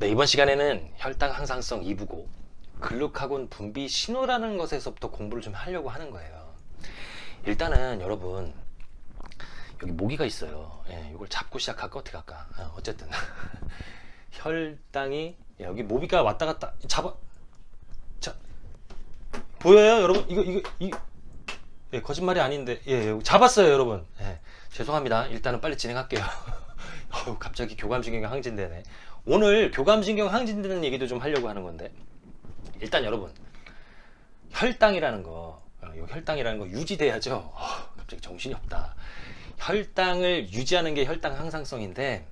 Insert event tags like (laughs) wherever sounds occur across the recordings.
네, 이번 시간에는 혈당 항상성 2부고 글루카곤 분비 신호라는 것에서부터 공부를 좀 하려고 하는 거예요. 일단은 여러분 여기 모기가 있어요. 예, 이걸 잡고 시작할까 어떻게 할까? 어, 어쨌든 (laughs) 혈당이 예, 여기 모기가 왔다 갔다 잡아 자 보여요 여러분 이거 이거 이 예, 거짓말이 아닌데 예, 예, 잡았어요 여러분 예, 죄송합니다 일단은 빨리 진행할게요 (laughs) 어우, 갑자기 교감신경 항진되네 오늘 교감신경 항진되는 얘기도 좀 하려고 하는 건데 일단 여러분 혈당이라는 거 어, 이 혈당이라는 거 유지돼야죠. 어, 갑자기 정신이 없다. 혈당을 유지하는 게 혈당 항상성인데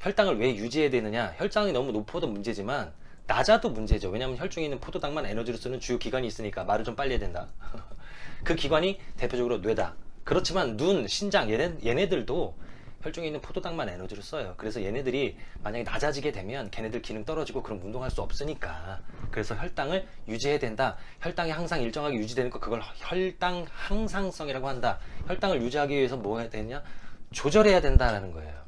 혈당을 왜 유지해야 되느냐? 혈당이 너무 높아도 문제지만 낮아도 문제죠. 왜냐하면 혈중에 있는 포도당만 에너지로 쓰는 주요 기관이 있으니까 말을 좀 빨리 해야 된다. (laughs) 그 기관이 대표적으로 뇌다. 그렇지만 눈, 신장 얘네, 얘네들도 혈중에 있는 포도당만 에너지를 써요. 그래서 얘네들이 만약에 낮아지게 되면 걔네들 기능 떨어지고 그럼 운동할 수 없으니까. 그래서 혈당을 유지해야 된다. 혈당이 항상 일정하게 유지되는 거 그걸 혈당 항상성이라고 한다. 혈당을 유지하기 위해서 뭐 해야 되냐? 조절해야 된다라는 거예요.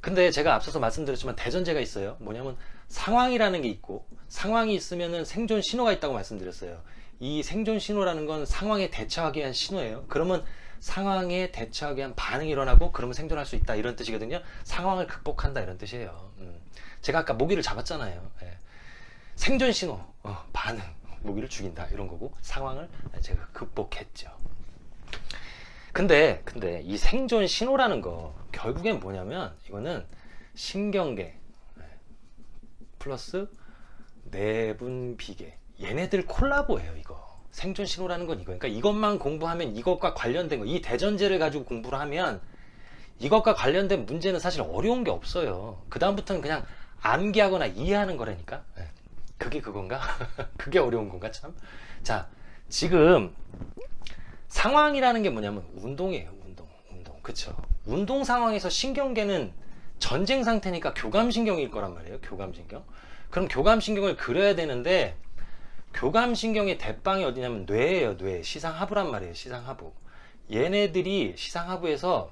근데 제가 앞서서 말씀드렸지만 대전제가 있어요. 뭐냐면 상황이라는 게 있고 상황이 있으면은 생존 신호가 있다고 말씀드렸어요. 이 생존 신호라는 건 상황에 대처하기 위한 신호예요. 그러면 상황에 대처하기 위한 반응이 일어나고 그러면 생존할 수 있다 이런 뜻이거든요. 상황을 극복한다 이런 뜻이에요. 음. 제가 아까 모기를 잡았잖아요. 예. 생존 신호 어, 반응 모기를 죽인다 이런 거고 상황을 제가 극복했죠. 근데 근데 이 생존 신호라는 거 결국엔 뭐냐면 이거는 신경계 예, 플러스 내분 비계. 얘네들 콜라보예요 이거 생존 신호라는 건 이거 그러니까 이것만 공부하면 이것과 관련된 거 이 대전제를 가지고 공부를 하면 이것과 관련된 문제는 사실 어려운 게 없어요. 그 다음부터는 그냥 암기하거나 이해하는 거라니까. 네. 그게 그건가? (laughs) 그게 어려운 건가 참? 자 지금 상황이라는 게 뭐냐면 운동이에요 운동. 운동. 그쵸? 운동 상황에서 신경계는 전쟁 상태니까 교감신경일 거란 말이에요 교감신경. 그럼 교감신경을 그려야 되는데 교감신경의 대빵이 어디냐면 뇌예요 뇌. 시상하부란 말이에요 시상하부. 얘네들이 시상하부에서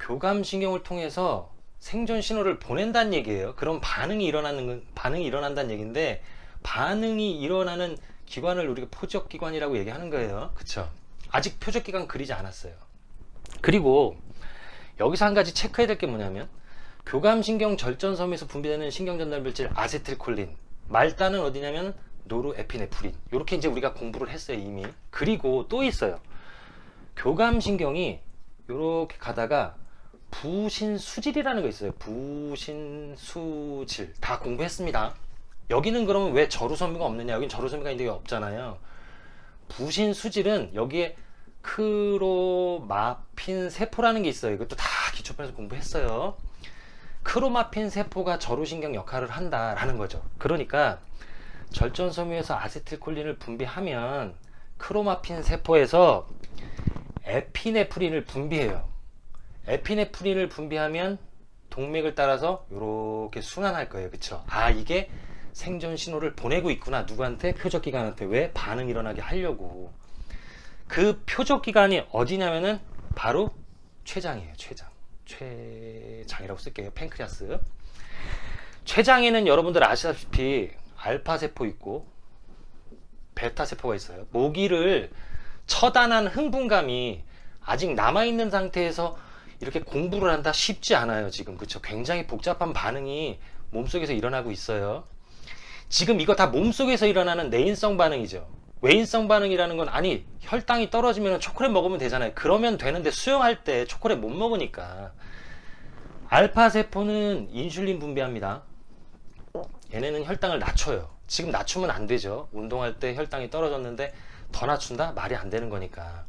교감신경을 통해서 생존 신호를 보낸다는 얘기예요. 그럼 반응이 일어나는 반응이 일어난다는 얘기인데 반응이 일어나는 기관을 우리가 표적기관이라고 얘기하는 거예요. 그쵸? 아직 표적기관 그리지 않았어요. 그리고 여기서 한 가지 체크해야 될 게 뭐냐면 교감신경 절전섬에서 분비되는 신경전달물질 아세틸콜린. 말단은 어디냐면 노르에피네프린. 이렇게 이제 우리가 공부를 했어요 이미. 그리고 또 있어요. 교감신경이 이렇게 가다가 부신수질이라는 거 있어요. 부신수질. 다 공부했습니다. 여기는 그러면 왜 저루섬유가 없느냐? 여긴 저루섬유가 있는데 없잖아요. 부신수질은 여기에 크로마핀 세포라는 게 있어요. 이것도 다 기초편에서 공부했어요. 크로마핀 세포가 저루신경 역할을 한다라는 거죠. 그러니까 절전 섬유에서 아세틸콜린을 분비하면 크로마핀 세포에서 에피네프린을 분비해요. 에피네프린을 분비하면 동맥을 따라서 이렇게 순환할 거예요. 그쵸? 아 이게 생존 신호를 보내고 있구나. 누구한테? 표적기관한테. 왜? 반응 일어나게 하려고. 그 표적기관이 어디냐면은 바로 췌장이에요 췌장. 췌장이라고 쓸게요. 팬크리아스. 췌장에는 여러분들 아시다시피 알파세포 있고 베타세포가 있어요. 모기를 처단한 흥분감이 아직 남아있는 상태에서 이렇게 공부를 한다 쉽지 않아요 지금. 그쵸? 굉장히 복잡한 반응이 몸속에서 일어나고 있어요. 지금 이거 다 몸속에서 일어나는 내인성 반응이죠. 외인성 반응이라는 건 아니 혈당이 떨어지면 초콜릿 먹으면 되잖아요. 그러면 되는데 수영할 때 초콜릿 못 먹으니까. 알파세포는 인슐린 분비합니다 얘네는 혈당을 낮춰요. 지금 낮추면 안 되죠. 운동할 때 혈당이 떨어졌는데 더 낮춘다? 말이 안 되는 거니까.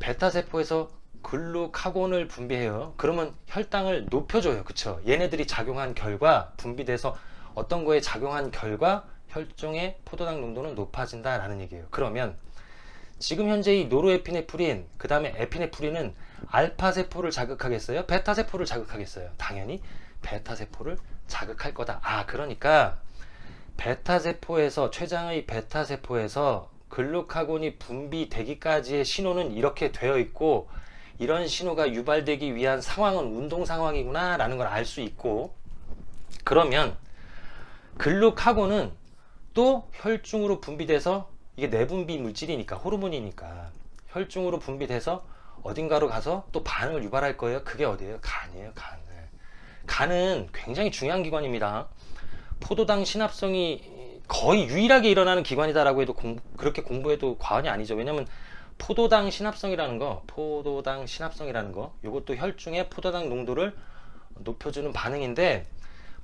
베타세포에서 글루카곤을 분비해요. 그러면 혈당을 높여줘요. 그쵸? 얘네들이 작용한 결과 분비돼서 어떤 거에 작용한 결과 혈중의 포도당 농도는 높아진다 라는 얘기예요. 그러면 지금 현재 이 노르에피네프린 그 다음에 에피네프린은 알파세포를 자극하겠어요? 베타세포를 자극하겠어요? 당연히 베타세포를 자극할 거다 아 그러니까 베타세포에서 췌장의 베타세포에서 글루카곤이 분비되기까지의 신호는 이렇게 되어 있고 이런 신호가 유발되기 위한 상황은 운동 상황이구나 라는 걸 알 수 있고 그러면 글루카곤은 또 혈중으로 분비돼서 이게 내분비 물질이니까 호르몬이니까 혈중으로 분비돼서 어딘가로 가서 또 반응을 유발할 거예요. 그게 어디예요? 간이에요. 간. 네. 간은 굉장히 중요한 기관입니다. 포도당 신합성이 거의 유일하게 일어나는 기관이다라고 해도 공- 그렇게 공부해도 과언이 아니죠. 왜냐면 포도당 신합성이라는 거, 포도당 신합성이라는 거, 이것도 혈중의 포도당 농도를 높여주는 반응인데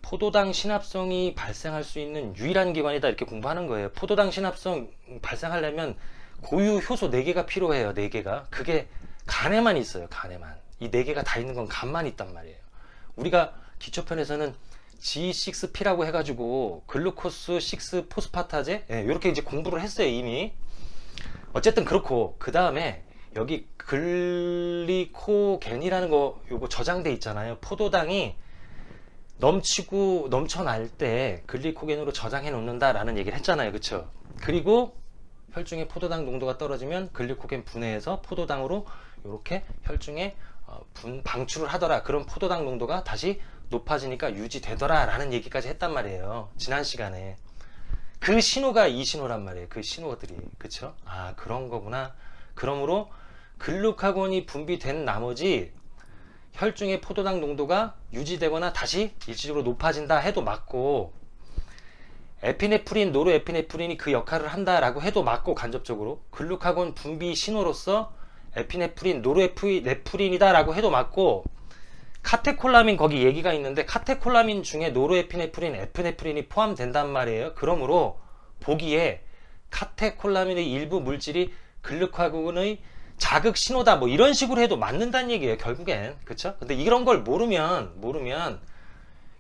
포도당 신합성이 발생할 수 있는 유일한 기관이다 이렇게 공부하는 거예요. 포도당 신합성 발생하려면 고유 효소 4개가 필요해요. 4개가. 그게 간에만 있어요. 간에만. 이 4개가 다 있는 건 간만 있단 말이에요. 우리가 기초편에서는 G6P라고 해가지고 글루코스 6 포스파타제? 이렇게 이제 공부를 했어요 이미. 어쨌든 그렇고 그 다음에 여기 글리코겐이라는 거 요거 저장돼 있잖아요. 포도당이 넘치고 넘쳐날 때 글리코겐으로 저장해 놓는다 라는 얘기를 했잖아요. 그쵸? 그리고 혈중의 포도당 농도가 떨어지면 글리코겐 분해해서 포도당으로 이렇게 혈중에 어, 분, 방출을 하더라. 그럼 포도당 농도가 다시 높아지니까 유지되더라. 라는 얘기까지 했단 말이에요. 지난 시간에. 그 신호가 이 신호란 말이에요. 그 신호들이. 그쵸? 아 그런 거구나. 그러므로 글루카곤이 분비된 나머지 혈중의 포도당 농도가 유지되거나 다시 일시적으로 높아진다 해도 맞고 에피네프린, 노르에피네프린이 그 역할을 한다라고 해도 맞고 간접적으로. 글루카곤 분비 신호로서 에피네프린, 노르에피네프린이다 라고 해도 맞고 카테콜라민 거기 얘기가 있는데 카테콜라민 중에 노르에피네프린, 에피네프린이 포함된단 말이에요. 그러므로 보기에 카테콜라민의 일부 물질이 글루카곤의 자극 신호다 뭐 이런 식으로 해도 맞는다는 얘기예요. 결국엔 그쵸? 근데 이런 걸 모르면 모르면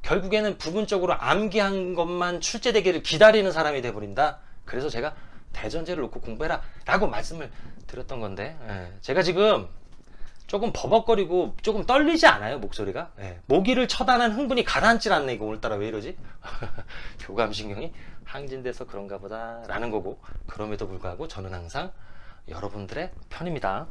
결국에는 부분적으로 암기한 것만 출제되기를 기다리는 사람이 돼버린다. 그래서 제가 대전제를 놓고 공부해라 라고 말씀을 드렸던 건데 예, 제가 지금 조금 버벅거리고 조금 떨리지 않아요 목소리가? 예, 모기를 처단한 흥분이 가라앉질 않네 이거 오늘따라 왜 이러지? (laughs) 교감신경이 항진돼서 그런가 보다 라는 거고 그럼에도 불구하고 저는 항상 여러분들의 편입니다